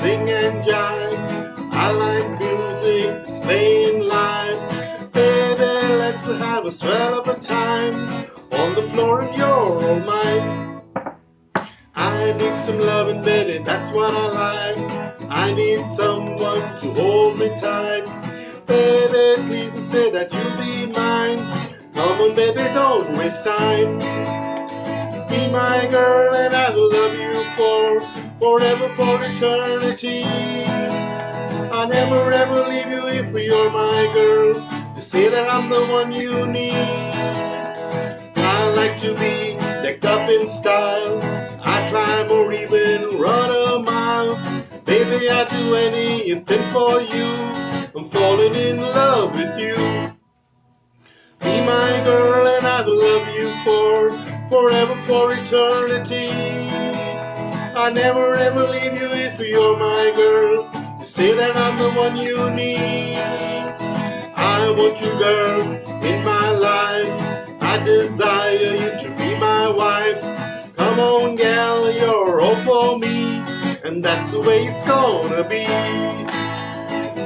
sing and jive. I like music, it's playing live. Baby, let's have a swell of a time on the floor and you're all mine. I need some loving, baby, that's what I like. I need someone to hold me tight. Baby, please say that you'll be mine. Come on, baby, don't waste time. Be my girl and I will love you for forever, for eternity. I'll never ever leave you if you're my girl. You say that I'm the one you need. I like to be decked up in style. I climb or even run a mile. Baby, I'd do anything for you. I'm falling in love with you. Be my girl and I will love you for forever, for eternity. I never ever leave you if you're my girl. You say that I'm the one you need. I want you, girl, in my life. I desire you to be my wife. Come on, gal, you're all for me, and that's the way it's gonna be.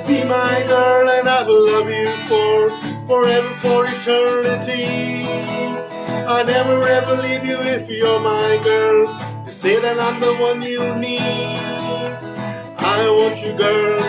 Be my girl, and I will love you for forever, for eternity. I never ever leave you if you're my girl. You say that I'm the one you need. I want you, girl,